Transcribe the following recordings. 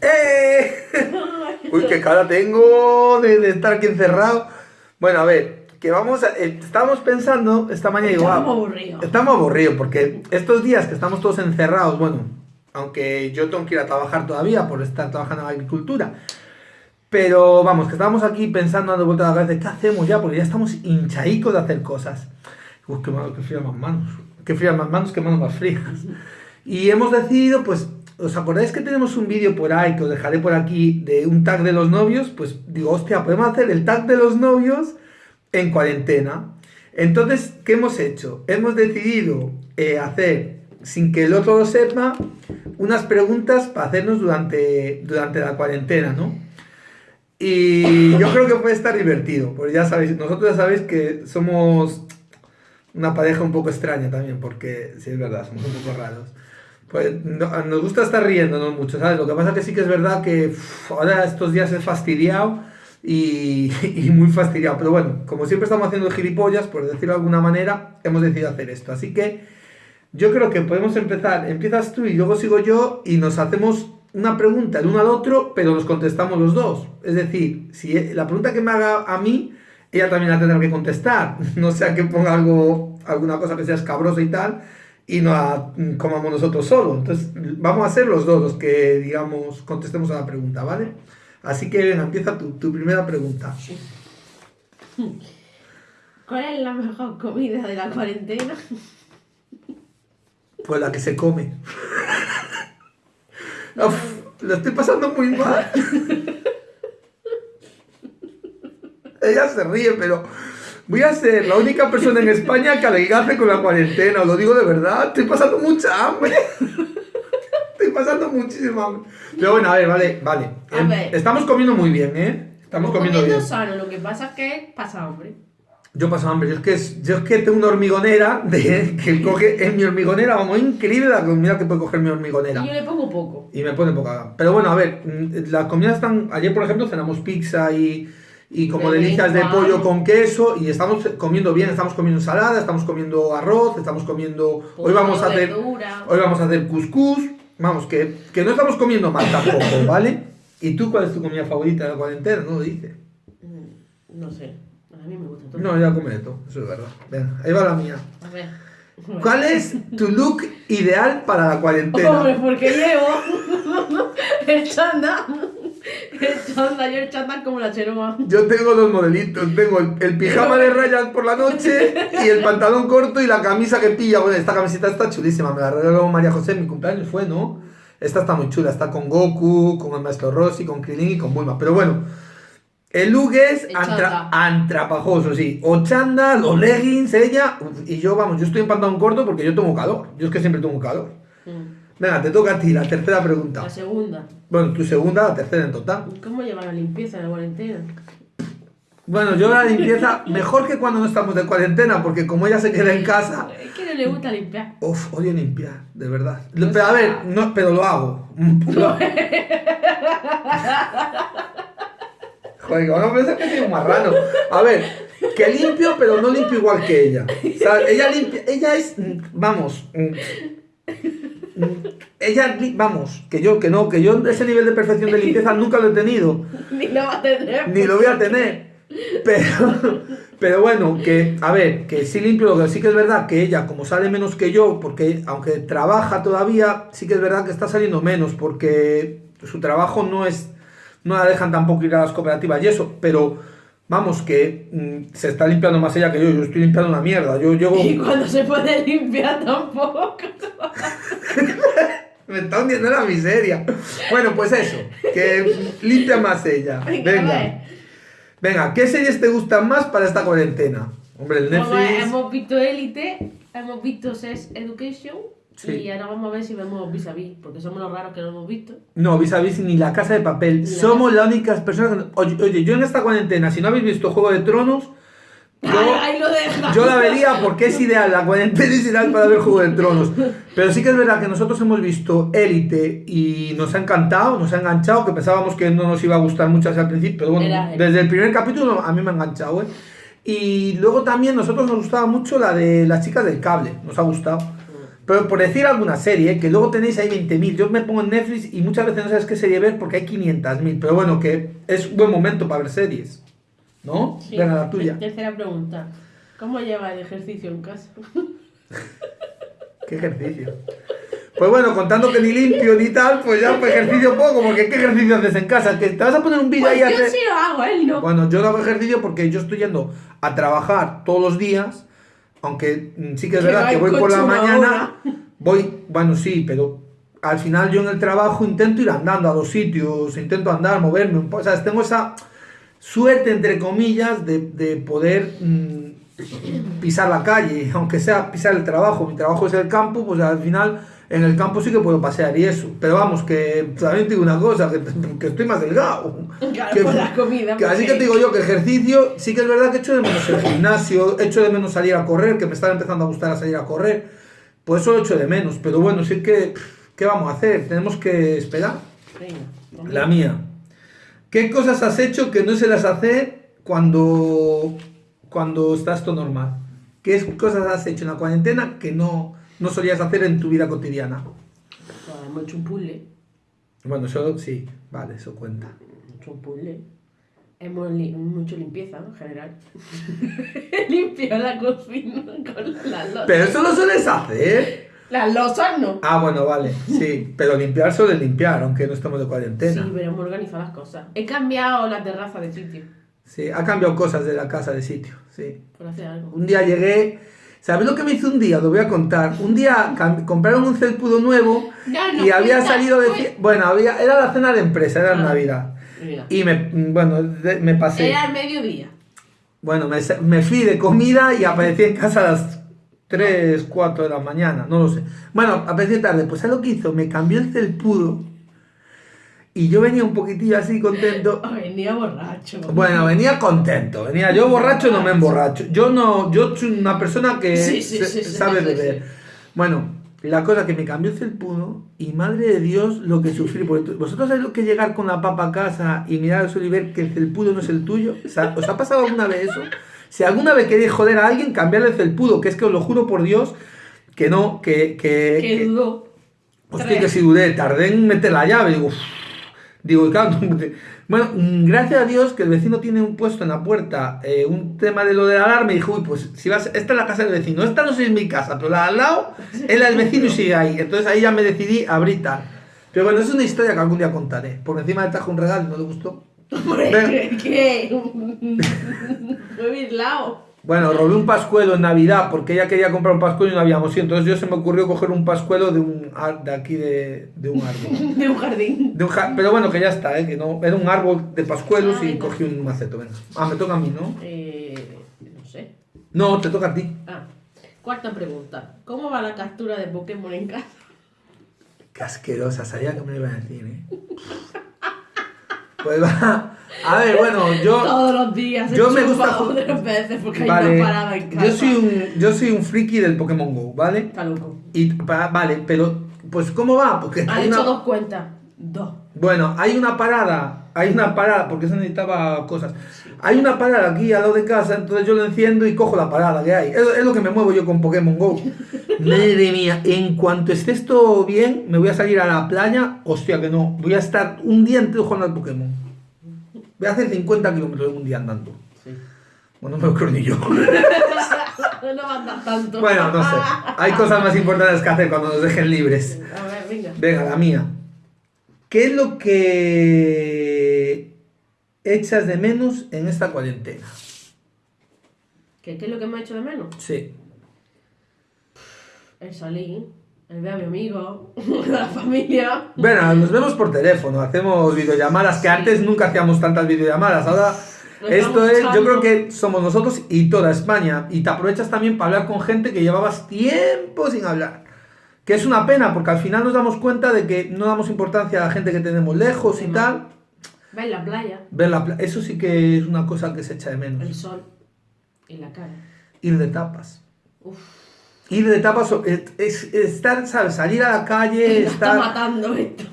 ¡Eh! Uy, qué cara tengo de, de estar aquí encerrado. Bueno, a ver, que vamos a, eh, estábamos pensando esta mañana igual. Estamos aburridos. Estamos aburridos porque estos días que estamos todos encerrados, bueno, aunque yo tengo que ir a trabajar todavía por estar trabajando en agricultura, pero vamos, que estamos aquí pensando dando vuelta a la cabeza, ¿qué hacemos ya? Porque ya estamos hinchaicos de hacer cosas. Uf, qué, malo, qué frías más manos. Qué frías más manos, qué manos más frías. Y hemos decidido, pues, ¿os acordáis que tenemos un vídeo por ahí que os dejaré por aquí de un tag de los novios? Pues digo, hostia, podemos hacer el tag de los novios en cuarentena. Entonces, ¿qué hemos hecho? Hemos decidido eh, hacer, sin que el otro lo sepa, unas preguntas para hacernos durante, durante la cuarentena, ¿no? Y yo creo que puede estar divertido, porque ya sabéis, nosotros ya sabéis que somos una pareja un poco extraña también, porque sí es verdad, somos un poco raros. Pues no- nos gusta estar riéndonos mucho, ¿sabes? Lo que pasa que sí que es verdad que ahora estos días es fastidiado y, muy fastidiado. Pero bueno, como siempre estamos haciendo gilipollas, por decirlo de alguna manera, hemos decidido hacer esto. Así que yo creo que podemos empezar. Empiezas tú y luego sigo yo y nos hacemos una pregunta el uno al otro, pero nos contestamos los dos. Es decir, si la pregunta que me haga a mí, ella también la tendrá que contestar. No sea que ponga algo, alguna cosa que sea escabrosa y tal, y no mm, comamos nosotros solo. Entonces, vamos a ser los dos los que, digamos, contestemos a la pregunta, ¿vale? Así que venga, empieza tu, tu primera pregunta. ¿Cuál es la mejor comida de la cuarentena? Pues la que se come. Uf, lo estoy pasando muy mal. Ella se ríe, pero voy a ser la única persona en España que alegase con la cuarentena. Os lo digo de verdad. Estoy pasando mucha hambre. Estoy pasando muchísima hambre. Pero bueno, a ver, vale, vale. A Em, ver. Estamos comiendo muy bien, ¿eh? Estamos comiendo bien. sano, lo que pasa es que pasa hambre. Yo paso hambre, yo es que, yo es que tengo una hormigonera de, que coge en mi hormigonera, vamos, increíble la comida que puede coger mi hormigonera. Y yo le pongo poco. Y me pone poca. Pero bueno, a ver, mm, las comidas están. Ayer, por ejemplo, cenamos pizza y, y como De delicias de pollo con queso. Y estamos comiendo bien, estamos comiendo ensalada, estamos comiendo arroz, estamos comiendo. Hoy vamos a hacer. verdura. Hoy vamos a hacer cuscús. Vamos, que, que no estamos comiendo mal tampoco, ¿vale? ¿Y tú cuál es tu comida favorita de la cuarentena? No lo dice. Mm, No sé. A mí me gusta todo. No, ya come de todo, eso es verdad. Venga, ahí va la mía. A ver. ¿Cuál es tu look ideal para la cuarentena? Hombre, porque llevo el chándal. El chándal, yo el chándal como la cheroa. Yo tengo dos modelitos, tengo el, el pijama de rayas por la noche y el pantalón corto y la camisa que pilla. Bueno, esta camiseta está chulísima, me la regaló María José en mi cumpleaños, fue, ¿no? Esta está muy chula, está con Goku, con el maestro Rossi, con Krilin y con Bulma. Pero bueno, el look es antra- antrapajoso, sí. O chándal, o leggings, ella. Y yo, vamos, yo estoy en pantalón corto porque yo tengo calor. Yo es que siempre tengo calor. Mm. Venga, te toca a ti, la tercera pregunta. La segunda. Bueno, tu segunda, la tercera en total. ¿Cómo lleva la limpieza en la cuarentena? Bueno, yo la limpieza mejor que cuando no estamos de cuarentena, porque como ella se queda en casa, Es que no le gusta limpiar. uff, odio limpiar, de verdad. Pero a ver, no, pero lo hago. Joder, van a pensar que soy un marrano. A ver, que limpio, pero no limpio igual que ella. O sea, ella limpia, ella es, mm, vamos, mm, ella, vamos, que yo, que no, que yo ese nivel de perfección de limpieza nunca lo he tenido. Ni lo va a tener. ni lo voy a tener. Pero, pero bueno, que, a ver, que sí limpio, lo que sí que es verdad que ella, como sale menos que yo, porque aunque trabaja todavía, sí que es verdad que está saliendo menos, porque su trabajo no es, no la dejan tampoco ir a las cooperativas y eso, pero vamos, que mm, se está limpiando más ella que yo, yo estoy limpiando una mierda, yo llego, Y cuando se puede limpiar tampoco. me está hundiendo en la miseria. Bueno, pues eso, que limpia más ella. Venga, Venga, ¿qué series te gustan más para esta cuarentena? Hombre, el Netflix... hemos visto Elite, hemos visto Sex Education Sí. y ahora vamos a ver si vemos Vis a Vis, porque somos los raros que no hemos visto. No, vis a vis ni la casa de papel. la Somos las únicas personas que... Oye, oye, yo en esta cuarentena, si no habéis visto Juego de Tronos, yo, Ahí, ahí lo deja. yo la vería porque es ideal, la cuarentena es ideal para ver Juego de Tronos. Pero sí que es verdad que nosotros hemos visto Élite y nos ha encantado, nos ha enganchado, que pensábamos que no nos iba a gustar mucho al principio, pero bueno, Era- desde el primer capítulo a mí me ha enganchado, ¿eh? Y luego también nosotros nos gustaba mucho la de las chicas del cable, nos ha gustado. Pero por decir alguna serie, que luego tenéis ahí 20.000, yo me pongo en Netflix y muchas veces no sabes qué serie ver porque hay 500.000, pero bueno, que es un buen momento para ver series, ¿no? Sí. Venga, la tuya. Tercera pregunta. ¿Cómo lleva el ejercicio en casa? ¿Qué ejercicio? Pues bueno, contando que ni limpio ni tal, pues ya pues ejercicio poco, porque ¿qué ejercicio haces en casa? Que te vas a poner un vídeo Pues ahí a yo hacer- sí lo hago, él no. Bueno, yo no hago ejercicio porque yo estoy yendo a trabajar todos los días, aunque mm, sí que es Que verdad que voy por la mañana, voy, bueno, sí, pero al final yo en el trabajo intento ir andando a los sitios, intento andar, moverme un poco, o sea, tengo esa suerte, entre comillas, de, de poder mm, pisar la calle, aunque sea pisar el trabajo, mi trabajo es el campo, pues al final en el campo sí que puedo pasear y eso, pero vamos, que también te digo una cosa, que, que estoy más delgado. Claro, Que- por la comida. que así porque- que te digo yo que ejercicio, sí que es verdad que echo de menos el gimnasio, echo de menos salir a correr, que me está empezando a gustar a salir a correr, pues eso lo echo de menos, pero bueno, sí que, ¿qué vamos a hacer? Tenemos que esperar. Venga, La mía. ¿Qué cosas has hecho que no se las hace cuando, cuando estás todo normal? ¿Qué cosas has hecho en la cuarentena que no, no solías hacer en tu vida cotidiana? Pues hemos hecho un puzzle. Bueno, eso sí, vale, eso cuenta. Hemos hecho un puzzle. Hemos, li- hecho limpieza en general. Limpio la cocina con las losas. Pero eso lo sueles hacer. Las losas no. Ah, bueno, vale, sí, pero limpiar suele limpiar, aunque no estamos de cuarentena. Sí, pero hemos organizado las cosas. He cambiado la terraza de sitio. Sí, ha cambiado cosas de la casa de sitio, sí. Por hacer algo. Un día llegué, ¿sabes lo que me hizo un día? Lo voy a contar. Un día compraron un felpudo nuevo no y había cuenta, salido de... Bueno, había, era la cena de empresa, era Ah. Navidad. Mira. Y me, bueno, me pasé. Era el mediodía. Bueno, me, me fui de comida y aparecí en casa a las 3, 4 de la mañana, no lo sé. Bueno, aparecí tarde. Pues ¿sabes lo que hizo? Me cambió el felpudo y yo venía un poquitillo así contento. Venía borracho. Bueno, venía contento, venía yo borracho, no me emborracho. Yo no, yo soy una persona que Sí, sí, se- sí, sí, sabe beber. Bueno, la cosa que me cambió el felpudo y madre de Dios lo que sufrí. Porque vosotros sabéis lo que es llegar con la papa a casa y mirar al suelo y ver que el felpudo no es el tuyo. ¿Os ha pasado alguna vez eso? Si alguna vez queréis joder a alguien, cambiarle el felpudo, que es que os lo juro por Dios que no, que... que, Que que- dudó. Hostia, que si dudé, tardé en meter la llave, digo, "Uf". digo, claro, bueno, mm, gracias a Dios que el vecino tiene un puesto en la puerta, eh, un tema de lo de la alarma, y dijo, uy, pues si vas, esta es la casa del vecino, esta no sé si es mi casa, pero la de al lado es la del vecino y sigue ahí, entonces ahí ya me decidí a. Pero bueno, es una historia que algún día contaré, porque encima le trajo un regalo y no le gustó. Hombre, ¿qué? Fue birlao. Bueno, robé un pascuelo en Navidad porque ella quería comprar un pascuelo y no habíamos ido. Entonces yo se me ocurrió coger un pascuelo de un ar- de aquí de, de un árbol. De un jardín. De un ja- pero bueno, que ya está, ¿eh? que no, era un árbol de pascuelos Ah, y cogí un maceto, venga. Ah, me toca a mí, ¿no? Eh, no sé. No, te toca a ti. Ah, cuarta pregunta. ¿Cómo va la captura de Pokémon en casa? Qué asquerosa, sabía que me lo iban a decir, ¿eh? Pues va. A ver, bueno, yo. Todos los días. yo me gusta veces porque hay una parada en casa. yo soy un, yo soy un friki del Pokémon Go, ¿vale? Está loco. Y pa- vale, pero pues ¿cómo va? Porque Ha hecho una- dos cuentas. Dos. Bueno, hay una parada, hay una parada, porque se necesitaba cosas. Hay una parada aquí al lado de casa, entonces yo lo enciendo y cojo la parada que hay. Es, es lo que me muevo yo con Pokémon Go. Madre mía, en cuanto esté esto bien, me voy a salir a la playa. Hostia, que no. Voy a estar un día entero jugando al Pokémon. Voy a hacer 50 kilómetros en un día andando. Sí. Bueno, no me lo creo ni yo. no mandas tanto. bueno, no sé. Hay cosas más importantes que hacer cuando nos dejen libres. A ver, venga. Venga, la mía. ¿Qué es lo que echas de menos en esta cuarentena? ¿Qué, ¿Qué es lo que me ha hecho de menos? Sí. El salir, el ver a mi amigo, la familia. Bueno, nos vemos por teléfono, hacemos videollamadas, que antes nunca hacíamos tantas videollamadas. Ahora, esto es, yo creo que somos nosotros y toda España. Y te aprovechas también para hablar con gente que llevabas tiempo sin hablar. Que es una pena, porque al final nos damos cuenta de que no damos importancia a la gente que tenemos lejos y tal. Ver la playa, Ver la pla- Eso sí que es una cosa que se echa de menos. el sol y la cara. Ir de tapas. Uf, Ir de tapas es, es- estar, ¿sabes? Salir a la calle, está estar... matando esto.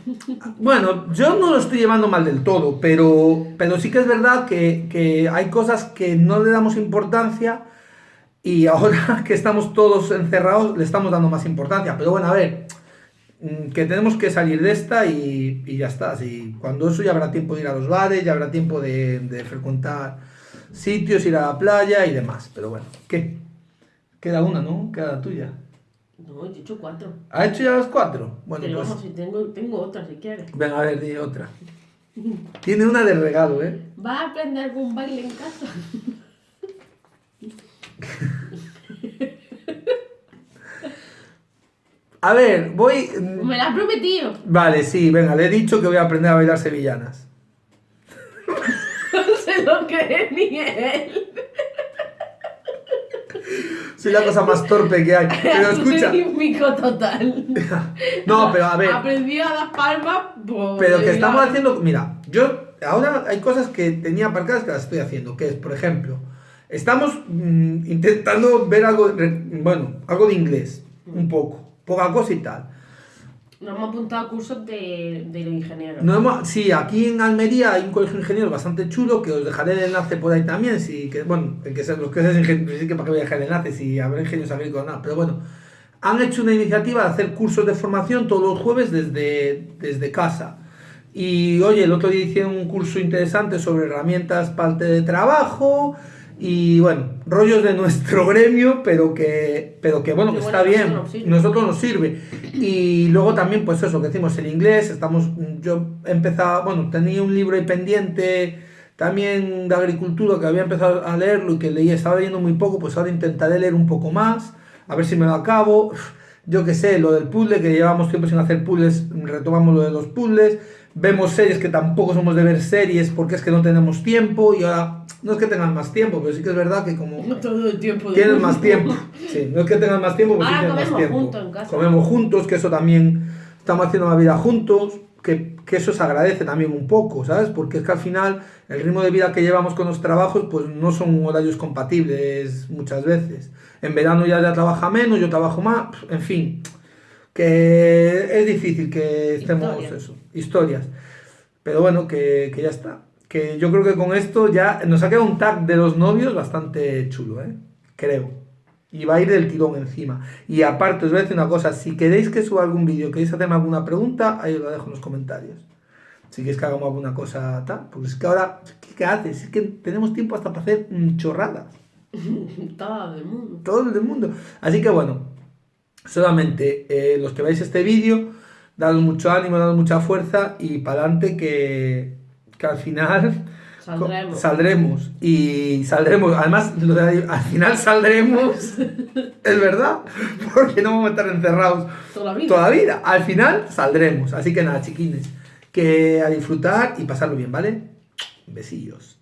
Bueno, yo no lo estoy llevando mal del todo, pero, pero sí que es verdad que, que hay cosas que no le damos importancia Y ahora que estamos todos encerrados, le estamos dando más importancia. Pero bueno, a ver, mm, que tenemos que salir de esta y, y ya está. Y cuando eso ya habrá tiempo de ir a los bares, ya habrá tiempo de, de frecuentar sitios, ir a la playa y demás. Pero bueno, ¿qué? Queda una, ¿no? Queda la tuya. No, yo he hecho cuatro. ¿Ha hecho ya las cuatro? Bueno, Pero pues vamos, si tengo, tengo otra si quieres. venga, a ver, di otra. Tiene una de regalo, ¿eh? ¿Vas a aprender algún baile en casa? A ver, voy... mm, Me la has prometido. Vale, sí, venga, le he dicho que voy a aprender a bailar sevillanas. No se lo cree ni él. Soy la cosa más torpe que hay. Pero escucha. Mico total. No, pero a ver. Aprendí a dar palmas. pues, Pero que estamos haciendo. Mira, yo ahora hay cosas que tenía aparcadas que las estoy haciendo. Que es, por ejemplo, estamos mm, intentando ver algo. Bueno, algo de inglés. Un poco. Poca cosa y tal. Nos hemos apuntado a cursos de, de ingenieros. No hemos- sí, aquí en Almería hay un colegio de ingenieros bastante chulo que os dejaré el enlace por ahí también. Si, que, bueno, el que sea, los que sean ingenieros, sí que para qué voy a dejar el enlace si habrá ingenieros agrícolas nada. Pero bueno, han hecho una iniciativa de hacer cursos de formación todos los jueves desde, desde casa. Y oye, el otro día hicieron un curso interesante sobre herramientas para el teletrabajo y bueno, rollos de nuestro gremio, pero que, pero que bueno, que Que está bien, nosotros nos sirve. nosotros nos sirve. Y luego también, pues eso, que decimos el inglés, estamos, yo he empezado, bueno, tenía un libro ahí pendiente también de agricultura que había empezado a leerlo y que leía, estaba leyendo muy poco, pues ahora intentaré leer un poco más, a ver si me lo acabo. Yo qué sé, lo del puzzle, que llevamos tiempo sin hacer puzzles, retomamos lo de los puzzles. Vemos series que tampoco somos de ver series porque es que no tenemos tiempo y ahora no es que tengan más tiempo, pero sí que es verdad que como No todo el tiempo. del Tienes mundo. más tiempo. Sí, no es que tengas más tiempo, pero sí Ahora más comemos tiempo. juntos en casa. Comemos juntos, que eso también estamos haciendo una vida juntos, que, que eso se agradece también un poco, ¿sabes? Porque es que al final el ritmo de vida que llevamos con los trabajos, pues no son horarios compatibles muchas veces. En verano ya, ya trabaja menos, yo trabajo más, en fin, que es difícil que estemos Historias. eso, historias. Pero bueno, que, que ya está. Que yo creo que con esto ya nos ha quedado un tag de los novios bastante chulo, ¿eh? Creo. Y va a ir del tirón encima. Y aparte, os voy a decir una cosa. Si queréis que suba algún vídeo, queréis hacerme alguna pregunta, ahí os lo dejo en los comentarios. Si queréis que hagamos alguna cosa tal. Porque es que ahora, ¿qué, qué haces? Es que tenemos tiempo hasta para hacer chorradas. Todo el mundo. Todo el del mundo. Así que bueno, solamente eh, los que veáis este vídeo, dados mucho ánimo, dados mucha fuerza y para adelante que, que al final Saldremos. saldremos. Y saldremos, además, al final saldremos, es verdad, porque no vamos a estar encerrados Toda la vida. toda la vida. Al final saldremos. Así que nada, chiquines, que a disfrutar y pasarlo bien, ¿vale? Besillos.